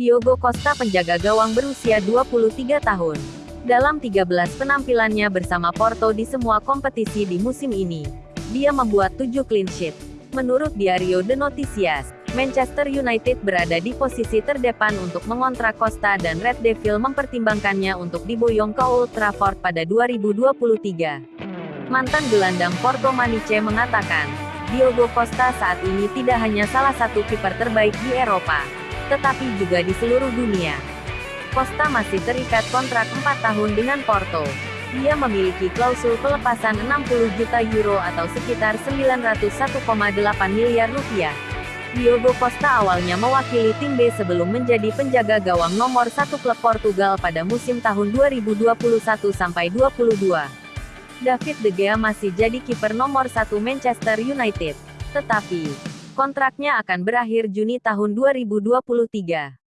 Diogo Costa penjaga gawang berusia 23 tahun. Dalam 13 penampilannya bersama Porto di semua kompetisi di musim ini, dia membuat 7 clean sheet. Menurut Diario De Noticias, Manchester United berada di posisi terdepan untuk mengontrak Costa dan Red Devil mempertimbangkannya untuk diboyong ke Old Trafford pada 2023. Mantan gelandang Porto Maniche mengatakan, Diogo Costa saat ini tidak hanya salah satu kiper terbaik di Eropa, tetapi juga di seluruh dunia. Costa masih terikat kontrak 4 tahun dengan Porto. Dia memiliki klausul pelepasan 60 juta euro atau sekitar 901,8 miliar rupiah. Diogo Costa awalnya mewakili tim B sebelum menjadi penjaga gawang nomor satu klub Portugal pada musim tahun 2021-22. David De Gea masih jadi kiper nomor satu Manchester United. Tetapi, kontraknya akan berakhir Juni tahun 2023.